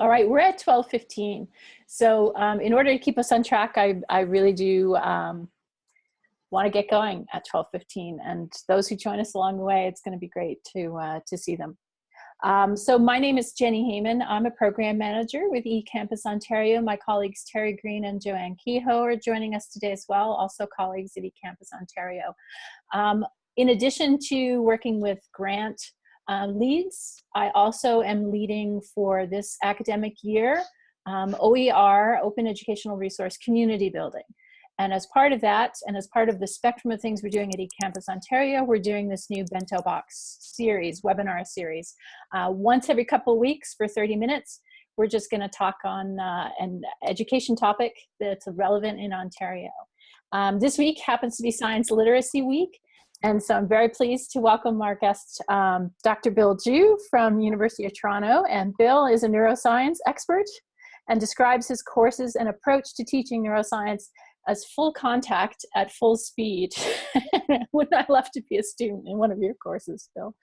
All right, we're at 12:15. So um, in order to keep us on track, I, I really do um, want to get going at 12:15. And those who join us along the way, it's going to be great to uh, to see them. Um, so my name is Jenni Hayman. I'm a program manager with eCampus Ontario. My colleagues Terry Greene and Joanne Kehoe are joining us today as well, also colleagues at eCampus Ontario. Um, in addition to working with grant um, leads. I also am leading for this academic year um, OER, Open Educational Resource Community Building. And as part of that, and as part of the spectrum of things we're doing at eCampus Ontario, we're doing this new Bento Box series, webinar series. Uh, once every couple weeks for 30 minutes, we're just gonna talk on uh, an education topic that's relevant in Ontario. Um, this week happens to be Science Literacy Week, and so I'm very pleased to welcome our guest, um, Dr. Bill Ju from University of Toronto. And Bill is a neuroscience expert and describes his courses and approach to teaching neuroscience as full contact at full speed. Wouldn't I love to be a student in one of your courses, Bill?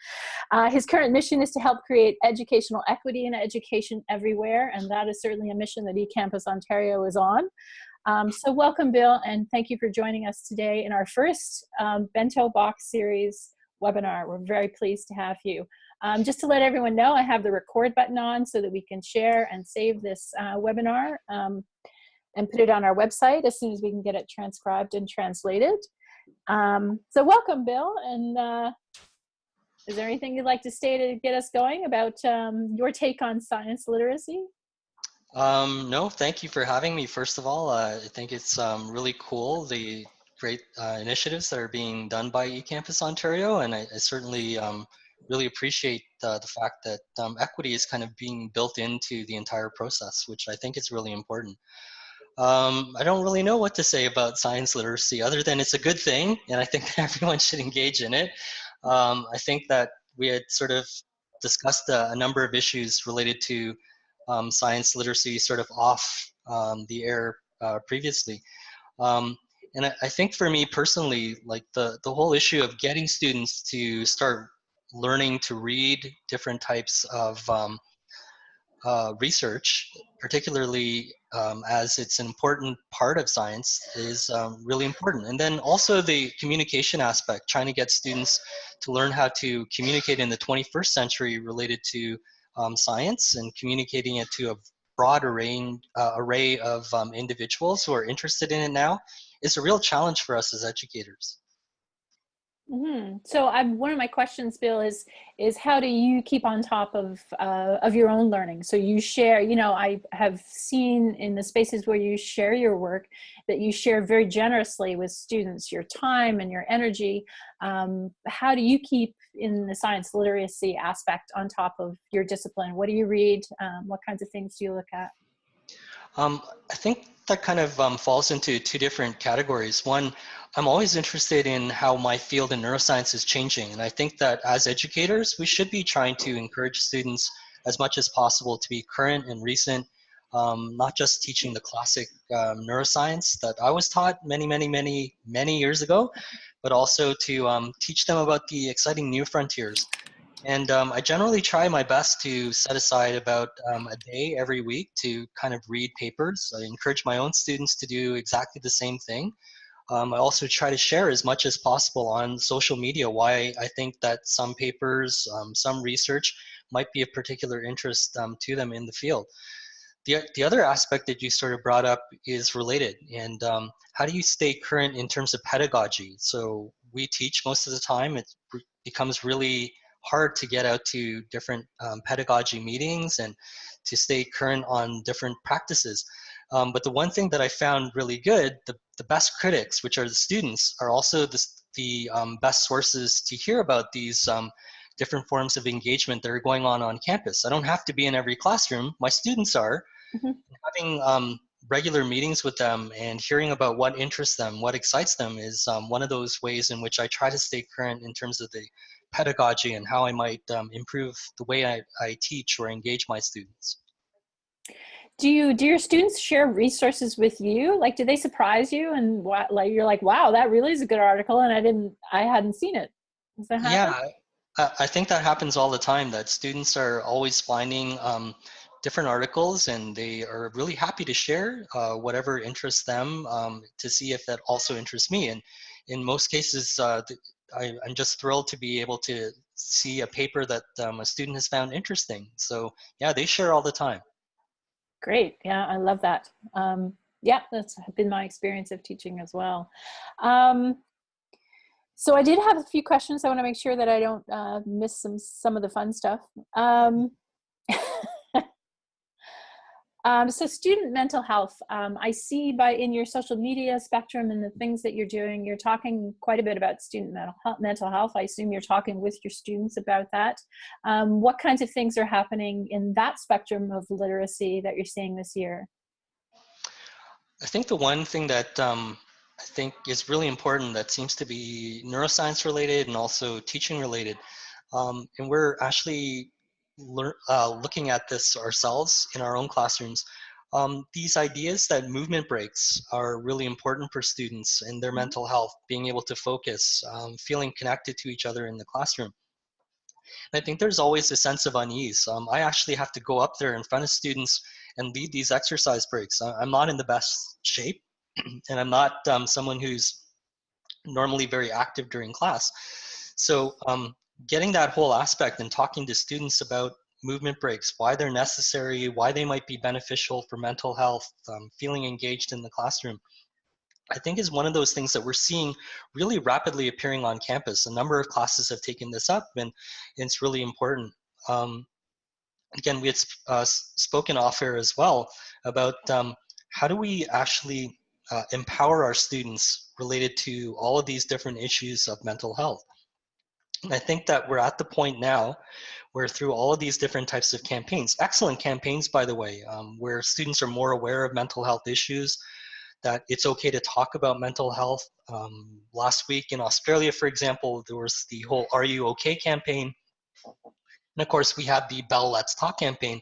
Uh, his current mission is to help create educational equity in education everywhere, and that is certainly a mission that eCampus Ontario is on. Um, so welcome, Bill, and thank you for joining us today in our first um, Bento Box series webinar. We're very pleased to have you. Um, just to let everyone know, I have the record button on so that we can share and save this uh, webinar um, and put it on our website as soon as we can get it transcribed and translated. Um, so welcome, Bill, and uh, is there anything you'd like to say to get us going about um, your take on science literacy? Um, no, thank you for having me. First of all, uh, I think it's um, really cool, the great uh, initiatives that are being done by eCampus Ontario, and I, I certainly um, really appreciate uh, the fact that um, equity is kind of being built into the entire process, which I think is really important. Um, I don't really know what to say about science literacy other than it's a good thing, and I think everyone should engage in it. Um, I think that we had sort of discussed a, a number of issues related to um, science literacy sort of off um, the air uh, previously. Um, and I, I, think for me personally, like the, the whole issue of getting students to start learning to read different types of um, uh, research, particularly um, as it's an important part of science, is um, really important. And then also the communication aspect, trying to get students to learn how to communicate in the 21st century related to um, science and communicating it to a broad array, uh, array of um, individuals who are interested in it now is a real challenge for us as educators. Mm -hmm. So I'm, one of my questions, Bill, is is how do you keep on top of uh, of your own learning? So you share, you know, I have seen in the spaces where you share your work that you share very generously with students your time and your energy. Um, how do you keep in the science literacy aspect on top of your discipline? What do you read? Um, what kinds of things do you look at? Um, I think that kind of um, falls into two different categories. One, I'm always interested in how my field in neuroscience is changing. And I think that as educators, we should be trying to encourage students as much as possible to be current and recent, um, not just teaching the classic um, neuroscience that I was taught many, many, many, many years ago, but also to um, teach them about the exciting new frontiers. And um, I generally try my best to set aside about um, a day every week to kind of read papers. I encourage my own students to do exactly the same thing. Um, I also try to share as much as possible on social media why I think that some papers, um, some research might be of particular interest um, to them in the field. The, the other aspect that you sort of brought up is related and um, how do you stay current in terms of pedagogy? So we teach most of the time, it becomes really hard to get out to different um, pedagogy meetings and to stay current on different practices. Um, but the one thing that I found really good, the, the best critics, which are the students, are also the, the um, best sources to hear about these um, different forms of engagement that are going on on campus. I don't have to be in every classroom. My students are. Mm -hmm. Having um, regular meetings with them and hearing about what interests them, what excites them is um, one of those ways in which I try to stay current in terms of the pedagogy and how I might um, improve the way I, I teach or engage my students. Do you do your students share resources with you? Like, do they surprise you and what, like you're like, wow, that really is a good article, and I didn't, I hadn't seen it. Yeah, I think that happens all the time. That students are always finding um, different articles and they are really happy to share uh, whatever interests them um, to see if that also interests me. And in most cases, uh, I, am just thrilled to be able to see a paper that um, a student has found interesting. So yeah, they share all the time. Great, yeah, I love that. Um, yeah, that's been my experience of teaching as well. Um, so I did have a few questions. I want to make sure that I don't uh, miss some some of the fun stuff. Um, um, so student mental health, um, I see by in your social media spectrum and the things that you're doing, you're talking quite a bit about student mental health. Mental health. I assume you're talking with your students about that. Um, what kinds of things are happening in that spectrum of literacy that you're seeing this year? I think the one thing that um, I think is really important that seems to be neuroscience related and also teaching related, um, and we're actually uh, looking at this ourselves in our own classrooms, um, these ideas that movement breaks are really important for students and their mm-hmm. mental health, being able to focus, um, feeling connected to each other in the classroom. And I think there's always a sense of unease. Um, I actually have to go up there in front of students and lead these exercise breaks. I'm not in the best shape and I'm not um, someone who's normally very active during class. So um, getting that whole aspect and talking to students about movement breaks, why they're necessary, why they might be beneficial for mental health, um, feeling engaged in the classroom, I think is one of those things that we're seeing really rapidly appearing on campus. A number of classes have taken this up and, it's really important. Um, again, we had uh, spoken off air as well about um, how do we actually uh, empower our students related to all of these different issues of mental health. I think that we're at the point now where through all of these different types of campaigns, excellent campaigns, by the way, um, where students are more aware of mental health issues, that it's okay to talk about mental health. Um, last week in Australia, for example, there was the whole Are You OK campaign. And of course, we had the Bell Let's Talk campaign.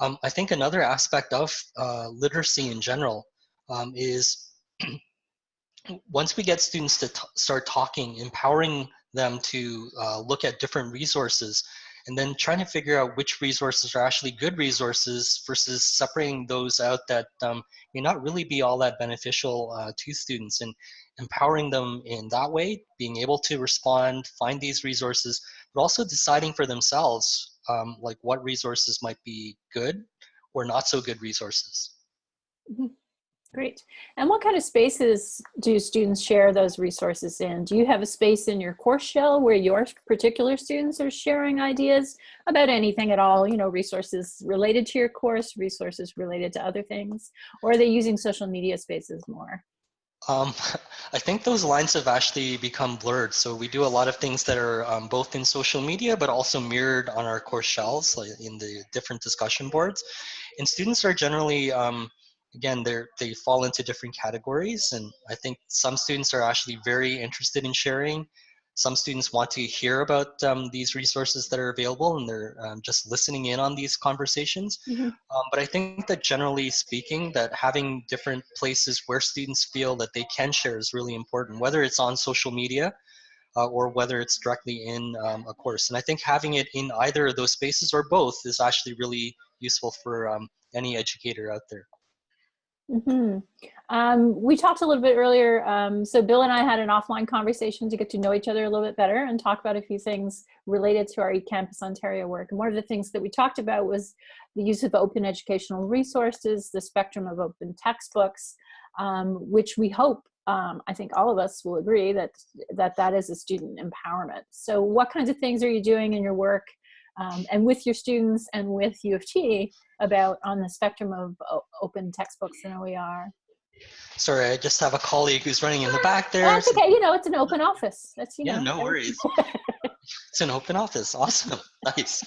Um, I think another aspect of uh, literacy in general um, is once we get students to start talking, empowering them to uh, look at different resources and then trying to figure out which resources are actually good resources versus separating those out that um, may not really be all that beneficial uh, to students and empowering them in that way, being able to respond, find these resources, but also deciding for themselves um, like what resources might be good or not so good resources. Mm -hmm. Great. And what kind of spaces do students share those resources in? Do you have a space in your course shell where your particular students are sharing ideas about anything at all, you know, resources related to your course, resources related to other things, or are they using social media spaces more? Um, I think those lines have actually become blurred. So we do a lot of things that are um, both in social media, but also mirrored on our course shells, like in the different discussion boards. And students are generally um, again, they they fall into different categories. And I think some students are actually very interested in sharing. Some students want to hear about um, these resources that are available and they're um, just listening in on these conversations. Mm -hmm. um, but I think that generally speaking, that having different places where students feel that they can share is really important, whether it's on social media uh, or whether it's directly in um, a course. And I think having it in either of those spaces or both is actually really useful for um, any educator out there. Mm -hmm. um, we talked a little bit earlier. Um, so Bill and I had an offline conversation to get to know each other a little bit better and talk about a few things related to our eCampus Ontario work. And one of the things that we talked about was the use of open educational resources, the spectrum of open textbooks, um, which we hope, um, I think all of us will agree that, that that is a student empowerment. So what kinds of things are you doing in your work um, and with your students and with U of T about on the spectrum of open textbooks and OER. Sorry, I just have a colleague who's running in the back there. That's okay. You know, it's an open office. That's you yeah, know. no worries. it's an open office. Awesome. nice.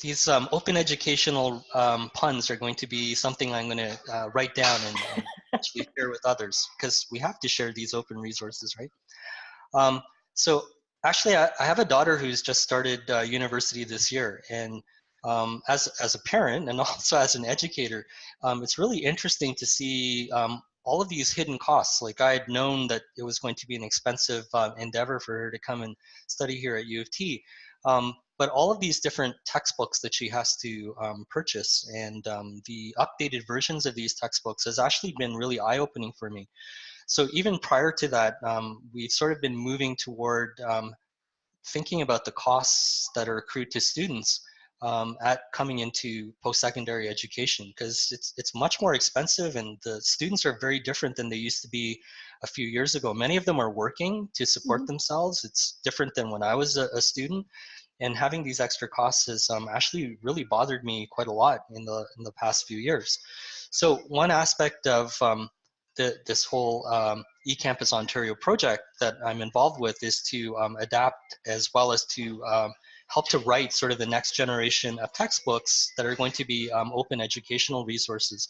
These um, open educational um, puns are going to be something I'm going to uh, write down and, and actually share with others because we have to share these open resources, right? Um, so actually, I, I, have a daughter who's just started uh, university this year, and um, as, as a parent and also as an educator, um, it's really interesting to see um, all of these hidden costs. Like I had known that it was going to be an expensive uh, endeavor for her to come and study here at U of T. Um, but all of these different textbooks that she has to um, purchase and um, the updated versions of these textbooks has actually been really eye-opening for me. So even prior to that, um, we've sort of been moving toward um, thinking about the costs that are accrued to students um, at coming into post-secondary education because it's it's much more expensive and the students are very different than they used to be a few years ago. Many of them are working to support mm -hmm. themselves. It's different than when I was a, a student and having these extra costs has um, actually really bothered me quite a lot in the in the past few years. So one aspect of um, the, this whole um, eCampus Ontario project that I'm involved with is to um, adapt as well as to um, help to write sort of the next generation of textbooks that are going to be um, open educational resources.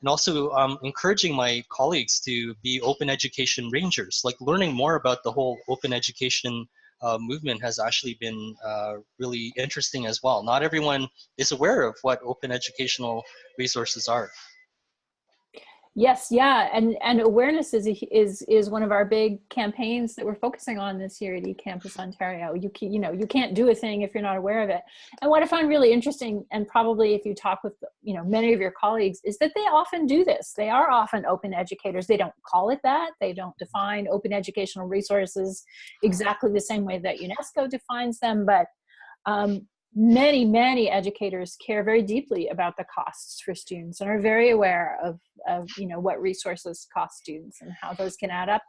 And also um, encouraging my colleagues to be open education rangers, like learning more about the whole open education uh, movement has actually been uh, really interesting as well. Not everyone is aware of what open educational resources are. Yes, yeah, and and awareness is is is one of our big campaigns that we're focusing on this year at eCampus Ontario. You can, you know you can't do a thing if you're not aware of it. And what I find really interesting, and probably if you talk with you know many of your colleagues, is that they often do this. They are often open educators. They don't call it that. They don't define open educational resources exactly the same way that UNESCO defines them, but um, many, many educators care very deeply about the costs for students and are very aware of, of you know, what resources cost students and how those can add up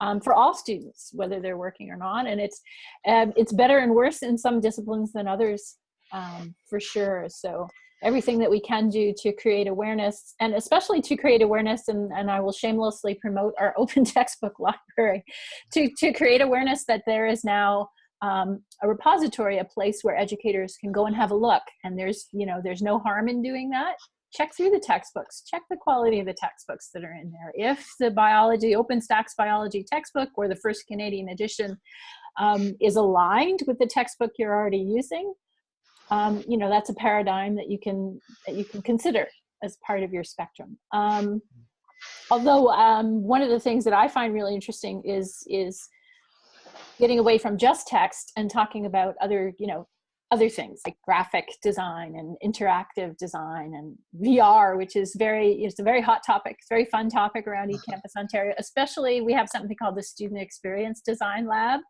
um, for all students, whether they're working or not. And it's, um, it's better and worse in some disciplines than others, um, for sure. So everything that we can do to create awareness and especially to create awareness and, and I will shamelessly promote our open textbook library to, to create awareness that there is now um, a repository, a place where educators can go and have a look. And there's, you know, there's no harm in doing that. Check through the textbooks, check the quality of the textbooks that are in there. If the biology, OpenStax biology textbook or the first Canadian edition um, is aligned with the textbook you're already using, um, you know, that's a paradigm that you can, that you can consider as part of your spectrum. Um, although um, one of the things that I find really interesting is, is getting away from just text and talking about other, you know, other things like graphic design and interactive design and VR, which is very, it's a very hot topic, it's a very fun topic around eCampus Ontario, especially we have something called the Student Experience Design Lab.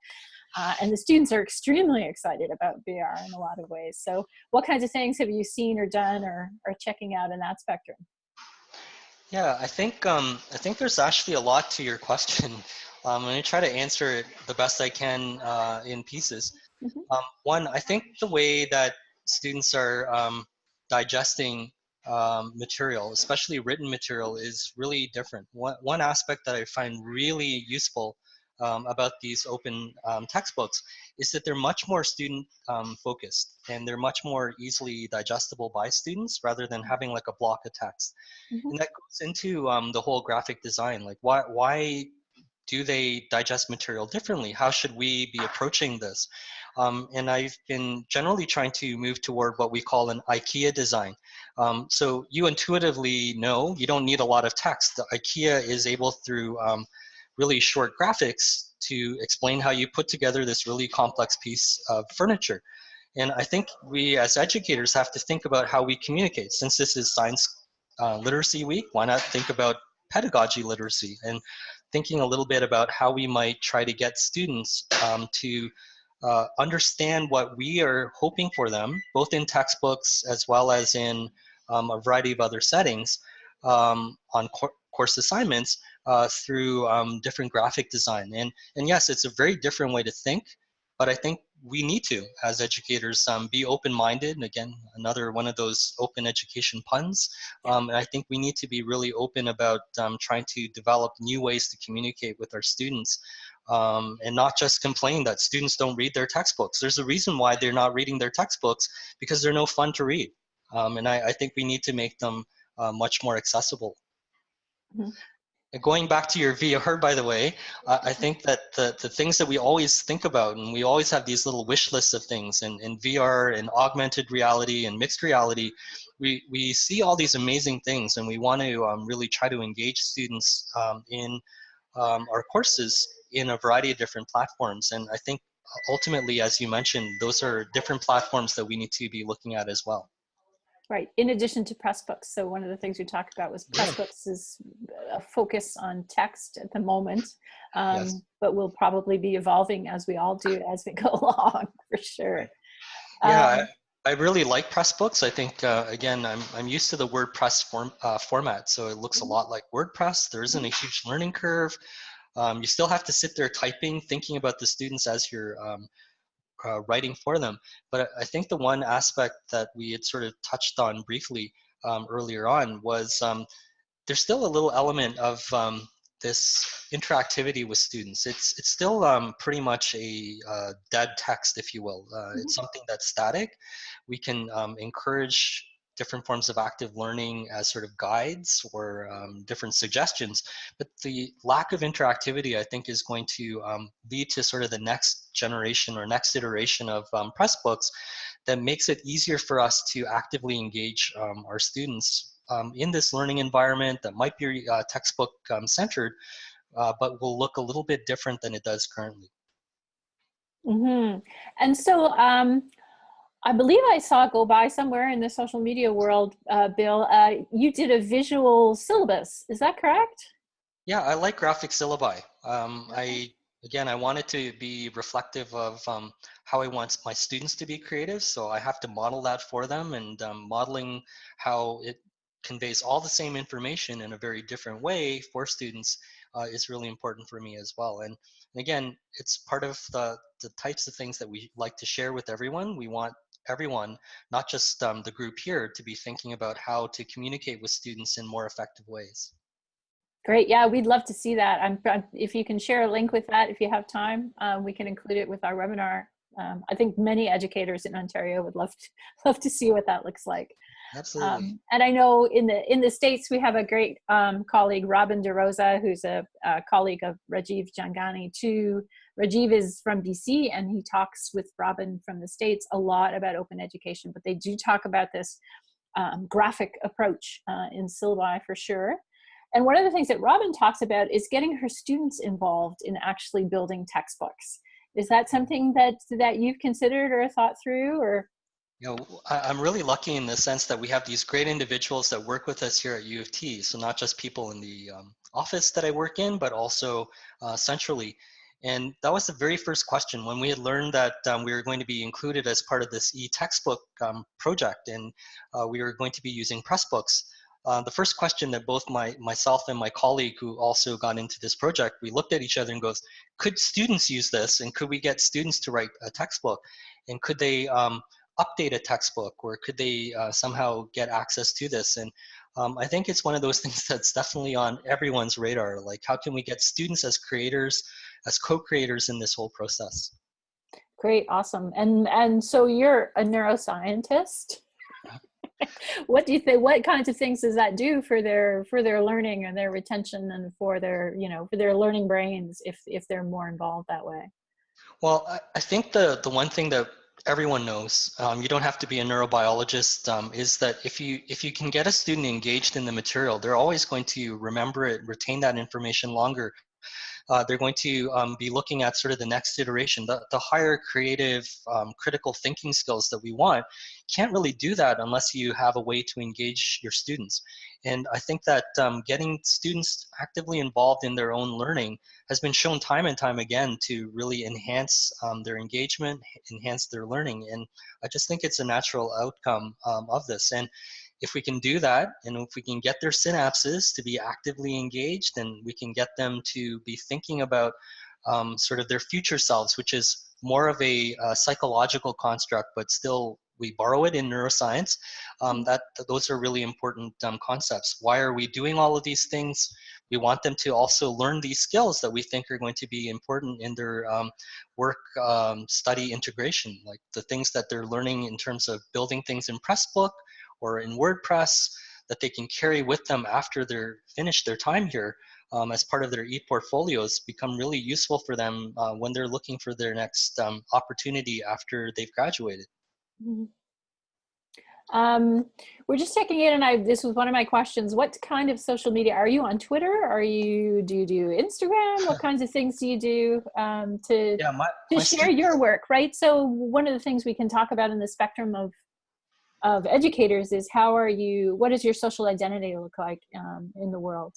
Uh, and the students are extremely excited about VR in a lot of ways. So what kinds of things have you seen or done or, are checking out in that spectrum? Yeah, I think um, I think there's actually a lot to your question. Um, I'm going to try to answer it the best I can uh, in pieces. Mm -hmm. um, one, I think the way that students are um, digesting um, material, especially written material, is really different. One, one aspect that I find really useful um, about these open um, textbooks is that they're much more student um, focused and they're much more easily digestible by students rather than having like a block of text. Mm -hmm. And that goes into um, the whole graphic design. Like why, why do they digest material differently? How should we be approaching this? Um, and I've been generally trying to move toward what we call an IKEA design. Um, so you intuitively know you don't need a lot of text. The IKEA is able through um, really short graphics to explain how you put together this really complex piece of furniture. And I think we as educators have to think about how we communicate. Since this is Science uh, Literacy Week, why not think about pedagogy literacy and thinking a little bit about how we might try to get students um, to uh, understand what we are hoping for them, both in textbooks as well as in um, a variety of other settings um, on course assignments uh, through um, different graphic design. And, and yes, it's a very different way to think, but I think we need to, as educators, um, be open-minded. And again, another one of those open education puns. Um, and I think we need to be really open about um, trying to develop new ways to communicate with our students um, and not just complain that students don't read their textbooks. There's a reason why they're not reading their textbooks because they're no fun to read. Um, and I, I, think we need to make them uh, much more accessible. Mm -hmm going back to your VR, by the way, I think that the, the things that we always think about, and we always have these little wish lists of things, and in VR and augmented reality and mixed reality, we, we see all these amazing things, and we want to um, really try to engage students um, in um, our courses in a variety of different platforms. And I think ultimately, as you mentioned, those are different platforms that we need to be looking at as well. Right, in addition to Pressbooks. So one of the things we talked about was Yeah. Pressbooks is a focus on text at the moment, um, Yes. but will probably be evolving as we all do as we go along, for sure. Yeah, Um, I, I really like Pressbooks. I think uh, again, I'm I'm used to the WordPress form uh, format, so it looks a Mhm. lot like WordPress. There isn't a huge learning curve. Um, you still have to sit there typing, thinking about the students as you're um, uh, writing for them. But I think the one aspect that we had sort of touched on briefly um, earlier on was um, there's still a little element of um, this interactivity with students. It's it's still um, pretty much a uh, dead text, if you will. Uh, It's something that's static. We can um, encourage different forms of active learning as sort of guides or um, different suggestions, but the lack of interactivity, I think, is going to um, lead to sort of the next generation or next iteration of um, Pressbooks that makes it easier for us to actively engage um, our students um, in this learning environment that might be uh, textbook um, centered, uh, but will look a little bit different than it does currently. mhm. And so um, I believe I saw it go by somewhere in the social media world, uh, Bill. Uh, you did a visual syllabus. Is that correct? Yeah, I like graphic syllabi. Um, I again, I wanted to be reflective of um, how I want my students to be creative. So I have to model that for them, and um, modeling how it conveys all the same information in a very different way for students uh, is really important for me as well. And, and again, it's part of the the types of things that we like to share with everyone. We want everyone, not just um, the group here, to be thinking about how to communicate with students in more effective ways. Great. Yeah, we'd love to see that. I'm, if you can share a link with that, if you have time, um, we can include it with our webinar. Um, I think many educators in Ontario would love to, love to see what that looks like. Absolutely. Um, and I know in the in the states we have a great um, colleague, Robin DeRosa, who's a, a colleague of Rajiv Jhangiani too. Rajiv is from BC, and he talks with Robin from the states a lot about open education. But they do talk about this um, graphic approach uh, in syllabi for sure. And one of the things that Robin talks about is getting her students involved in actually building textbooks. Is that something that that you've considered or thought through, or You know, I'm really lucky in the sense that we have these great individuals that work with us here at U of T. So not just people in the um, office that I work in, but also uh, centrally. And that was the very first question when we had learned that um, we were going to be included as part of this e-textbook um, project and uh, we were going to be using Pressbooks. Uh, the first question that both my myself and my colleague who also got into this project, we looked at each other and goes, could students use this and could we get students to write a textbook? And could they um, update a textbook or could they uh, somehow get access to this and um, i think it's one of those things that's definitely on everyone's radar like how can we get students as creators as co-creators in this whole process Great, awesome. And and so you're a neuroscientist. what do you think what kinds of things does that do for their for their learning and their retention and for their, you know, for their learning brains if if they're more involved that way? well i, I think the the one thing that everyone knows um, you don't have to be a neurobiologist um, is that if you if you can get a student engaged in the material they're always going to remember it retain that information longer uh, they're going to um, be looking at sort of the next iteration. The, the higher creative, um, critical thinking skills that we want can't really do that unless you have a way to engage your students. And I think that um, getting students actively involved in their own learning has been shown time and time again to really enhance um, their engagement, enhance their learning. And I just think it's a natural outcome um, of this. And if we can do that and if we can get their synapses to be actively engaged and we can get them to be thinking about um, sort of their future selves which is more of a, uh psychological construct but still we borrow it in neuroscience. Um, that those are really important um, concepts. Why are we doing all of these things? We want them to also learn these skills that we think are going to be important in their um, work um, study integration like the things that they're learning in terms of building things in pressbook or in WordPress that they can carry with them after they're finished their time here um, as part of their e-portfolios become really useful for them uh, when they're looking for their next um, opportunity after they've graduated. Mhm. Um, we're just checking in, and I this was one of my questions. What kind of social media are you on Twitter? Are you do you do Instagram? What kinds of things do you do um, to Yeah, my, to my share your work? Right. So one of the things we can talk about in the spectrum of of educators is how are you? What does your social identity look like um, in the world?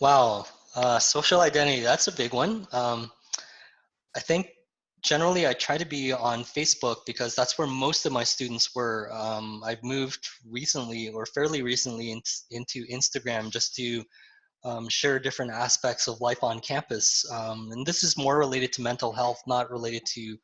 Wow, uh, social identity, that's a big one. Um, I think generally I try to be on Facebook because that's where most of my students were. Um, I've moved recently or fairly recently in, into Instagram just to um, share different aspects of life on campus. Um, and this is more related to mental health, not related to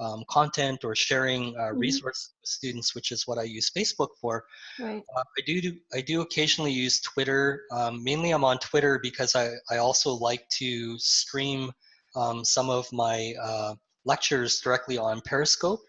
um, content or sharing uh, Mhm. resource with students, which is what I use Facebook for. Right. Uh, I do, do I do occasionally use Twitter. Um, mainly, I'm on Twitter because I I also like to stream um, some of my uh, lectures directly on Periscope.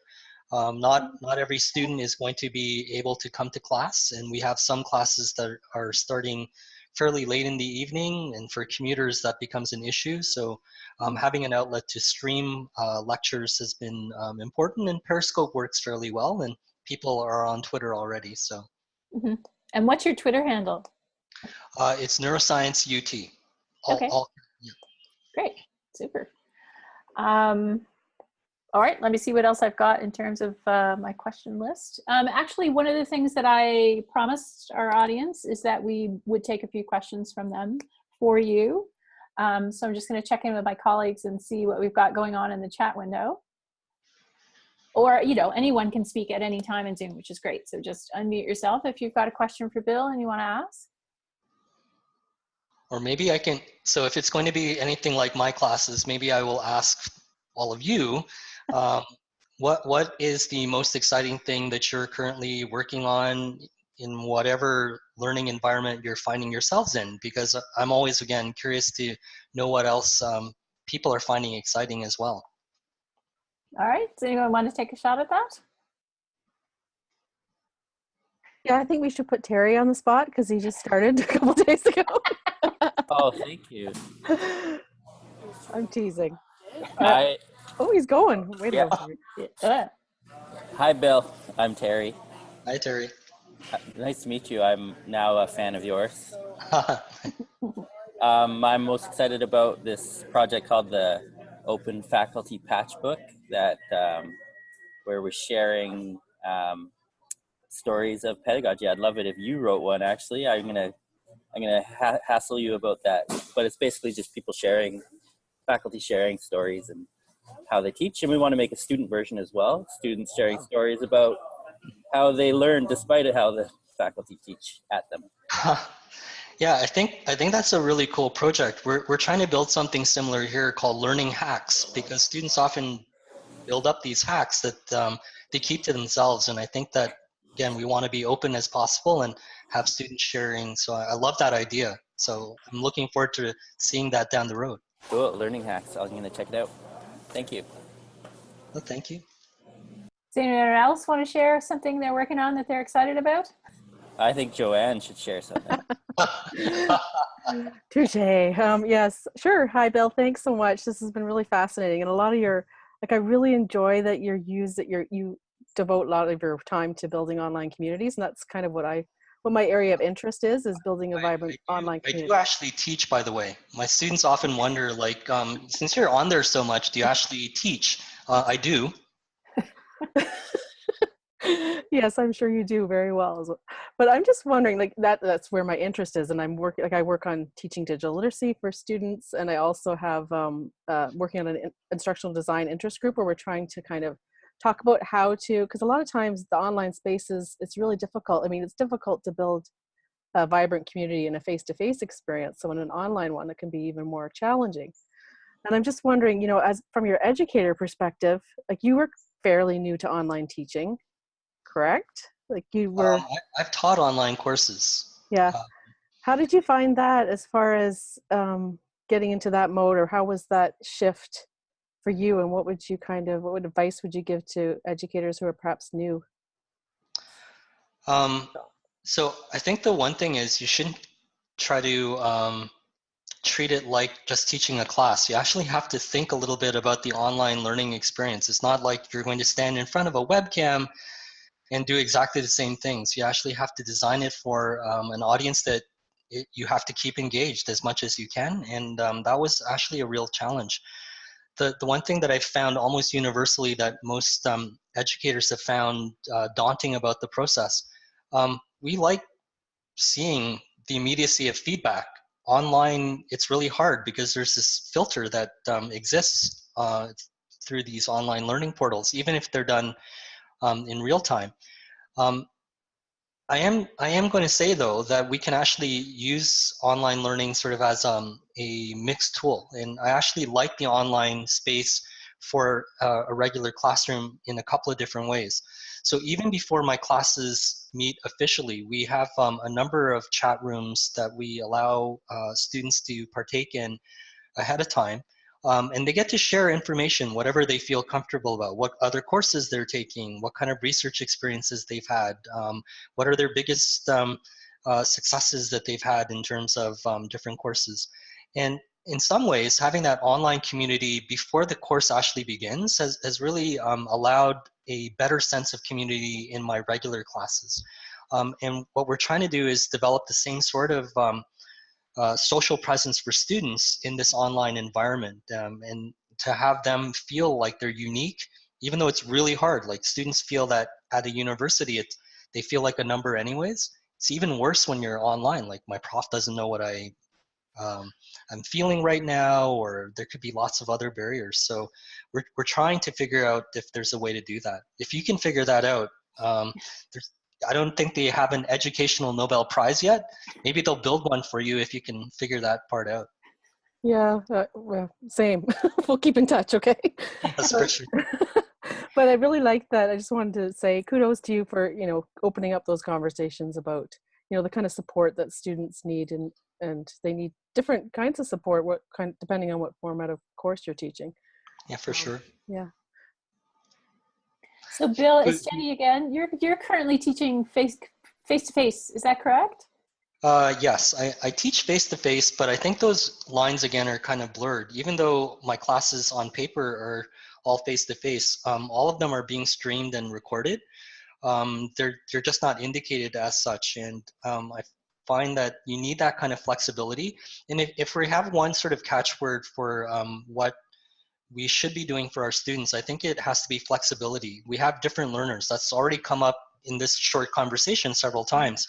Um, not not every student is going to be able to come to class, and we have some classes that are starting fairly late in the evening, and for commuters that becomes an issue. So um, having an outlet to stream uh, lectures has been um, important, and Periscope works fairly well, and people are on Twitter already. So. hmm And what's your Twitter handle? Uh, it's neuroscience UT. All, Okay. all, Great, super. Um, all right, let me see what else I've got in terms of uh, my question list. Um, actually, one of the things that I promised our audience is that we would take a few questions from them for you. Um, so I'm just going to check in with my colleagues and see what we've got going on in the chat window. Or, you know, anyone can speak at any time in Zoom, which is great. So just unmute yourself if you've got a question for Bill and you want to ask. or maybe I can, so if it's going to be anything like my classes, maybe I will ask all of you, um, what, what is the most exciting thing that you're currently working on in whatever learning environment you're finding yourselves in? Because I'm always, again, curious to know what else um, people are finding exciting as well. All right, does anyone want to take a shot at that? Yeah, I think we should put Terry on the spot because he just started a couple days ago. Oh, thank you. I'm teasing. Hi, Oh, he's going. Wait Yeah. a minute. Hi, Bill. I'm Terry. Hi, Terry. Uh, Nice to meet you. I'm now a fan of yours. Um, I'm most excited about this project called the Open Faculty Patchbook, that um, where we're sharing um, stories of pedagogy. I'd love it if you wrote one. Actually, I'm gonna I'm gonna ha- hassle you about that. But it's basically just people sharing, faculty sharing stories and how they teach, and we want to make a student version as well. Students sharing stories about how they learn despite how the faculty teach at them. yeah, I think I think that's a really cool project. We're we're trying to build something similar here called learning hacks because students often build up these hacks that um, they keep to themselves, and I think that again we want to be open as possible and have students sharing. So I, I love that idea. So I'm looking forward to seeing that down the road. Cool, learning hacks. I'm gonna check it out. Thank you. Well, thank you. Does anyone else want to share something they're working on that they're excited about? I think Joanne should share something. Touche. Um, yes, sure. Hi, Bill. Thanks so much. This has been really fascinating, and a lot of your like I really enjoy that you're use that you're you devote a lot of your time to building online communities, and that's kind of what I what my area of interest is is building a vibrant I do- online I community. do actually teach, by the way. My students often wonder, like, um, since you're on there so much, do you actually teach? Uh, I do. yes, I'm sure you do very well. as well. But I'm just wondering, like that that's where my interest is, and I'm working like I work on teaching digital literacy for students, and I also have um, uh, working on an in- instructional design interest group where we're trying to kind of talk about how to because a lot of times the online spaces it's really difficult. I mean, it's difficult to build a vibrant community in a face-to-face experience. So in an online one, it can be even more challenging. And I'm just wondering, you know, as from your educator perspective, like you were fairly new to online teaching correct? Like you were, Um, I, I've taught online courses. yeah. uh, How did you find that as far as um, getting into that mode, or how was that shift for you? And what would you kind of, what advice would you give to educators who are perhaps new? Um, so I think the one thing is you shouldn't try to um, treat it like just teaching a class. You actually have to think a little bit about the online learning experience. It's not like you're going to stand in front of a webcam and do exactly the same things. You actually have to design it for um, an audience that it, you have to keep engaged as much as you can. And um, that was actually a real challenge. The, the one thing that I've found almost universally that most um, educators have found uh, daunting about the process, um, we like seeing the immediacy of feedback. Online, it's really hard because there's this filter that um, exists uh, through these online learning portals, even if they're done um, in real time. I am I am going to say though that we can actually use online learning sort of as um, a mixed tool, and I actually like the online space for uh, a regular classroom in a couple of different ways. So even before my classes meet officially, we have um, a number of chat rooms that we allow uh, students to partake in ahead of time. Um, and they get to share information, whatever they feel comfortable about, what other courses they're taking, what kind of research experiences they've had, um, what are their biggest um, uh, successes that they've had in terms of um, different courses. And in some ways, having that online community before the course actually begins has, has really um, allowed a better sense of community in my regular classes. Um, and what we're trying to do is develop the same sort of uh, social presence for students in this online environment um, and to have them feel like they're unique even though it's really hard. Like students feel that at a university it, they feel like a number anyways. It's even worse when you're online. Like my prof doesn't know what i um, i'm feeling right now or there could be lots of other barriers. So we're, we're trying to figure out if there's a way to do that. If you can figure that out um, there's I don't think they have an educational Nobel Prize yet. Maybe they'll build one for you if you can figure that part out. Yeah, uh, well, same. we'll keep in touch, okay? That's for sure. but I really like that. I just wanted to say kudos to you for you know opening up those conversations about you know the kind of support that students need and and they need different kinds of support. What kind depending on what format of course you're teaching. Yeah, for Um, sure. Yeah. So Bill, it's Jenni again. You're you're currently teaching face face to face. Is that correct? Uh, yes, I, I teach face to face, but I think those lines again are kind of blurred. Even though my classes on paper are all face to face, um, all of them are being streamed and recorded. Um, they're they're just not indicated as such, and um, I find that you need that kind of flexibility. And if, if we have one sort of catchword for um, what we should be doing for our students, I think it has to be flexibility. We have different learners. That's already come up in this short conversation several times.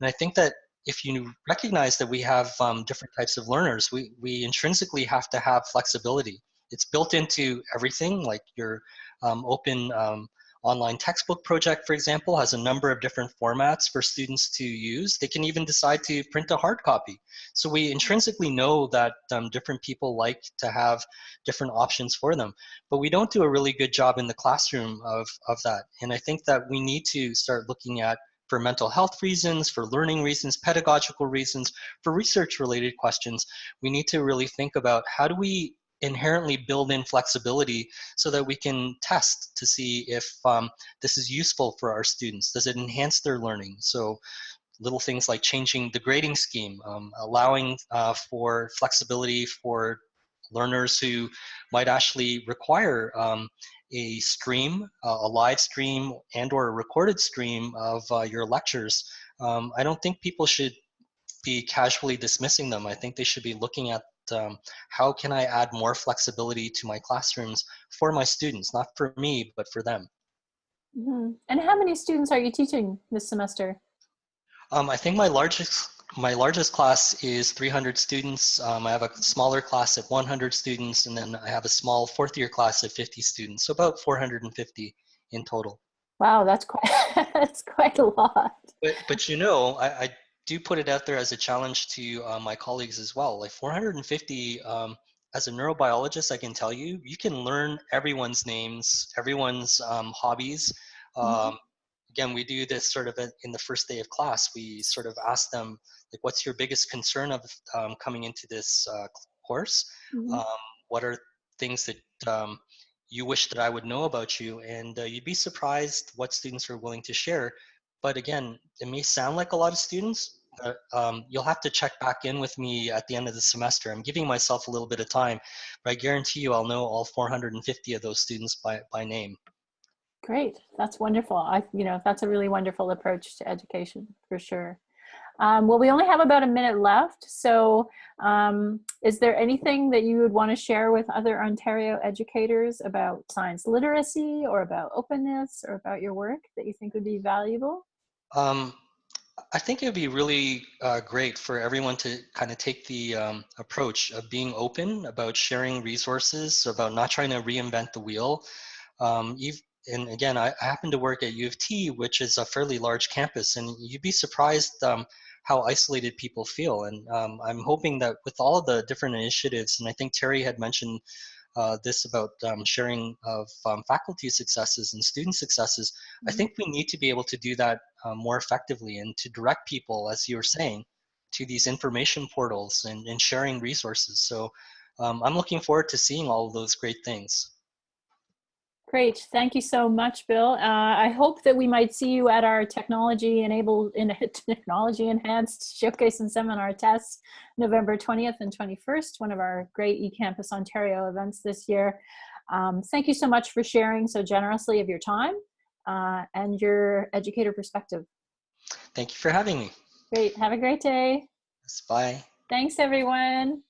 And I think that if you recognize that we have um, different types of learners, we, we intrinsically have to have flexibility. It's built into everything, like your um, open um, online textbook project, for example, has a number of different formats for students to use. They can even decide to print a hard copy. So we intrinsically know that um, different people like to have different options for them, but we don't do a really good job in the classroom of, of that. And I think that we need to start looking at for mental health reasons, for learning reasons, pedagogical reasons, for research related questions, we need to really think about how do we inherently build in flexibility so that we can test to see if um, this is useful for our students. Does it enhance their learning? So little things like changing the grading scheme, um, allowing uh, for flexibility for learners who might actually require um, a stream, uh, a live stream and or a recorded stream of uh, your lectures. Um, I don't think people should be casually dismissing them. I think they should be looking at um, how can I add more flexibility to my classrooms for my students, not for me, but for them. Mhm. And how many students are you teaching this semester? Um, I think my largest my largest class is 300 students. Um, I have a smaller class at 100 students, and then I have a small fourth year class at 50 students, so about 450 in total. Wow, that's quite that's quite a lot. But but you know, I, I do put it out there as a challenge to uh, my colleagues as well. Like 450, um, as a neurobiologist, I can tell you, you can learn everyone's names, everyone's um, hobbies. Um, Mhm. Again, we do this sort of in the first day of class. We sort of ask them, like, what's your biggest concern of um, coming into this uh, course? Mhm. Um, what are things that um, you wish that I would know about you? And uh, you'd be surprised what students are willing to share. But again, it may sound like a lot of students, but um, you'll have to check back in with me at the end of the semester. I'm giving myself a little bit of time, but I guarantee you I'll know all 450 of those students by, by name. Great. That's wonderful. I, you know, that's a really wonderful approach to education for sure. Um, well, we only have about a minute left. So um, is there anything that you would want to share with other Ontario educators about science literacy or about openness or about your work that you think would be valuable? Um, I think it would be really uh, great for everyone to kind of take the um, approach of being open about sharing resources, about not trying to reinvent the wheel. Um, and again, I, I, happen to work at U of T, which is a fairly large campus, and you'd be surprised um, how isolated people feel. And um, I'm hoping that with all of the different initiatives, and I think Terry had mentioned uh, this about um, sharing of um, faculty successes and student successes, mm -hmm. I Mm-hmm. think we need to be able to do that um, more effectively and to direct people, as you were saying, to these information portals and, and sharing resources. So um, I'm looking forward to seeing all of those great things. Great. Thank you so much, Bill. Uh, I hope that we might see you at our technology enabled in technology enhanced showcase and seminar TESS November 20th and 21st, one of our great eCampus Ontario events this year. Um, thank you so much for sharing so generously of your time uh, and your educator perspective. Thank you for having me. Great. Have a great day. Bye. Thanks, everyone.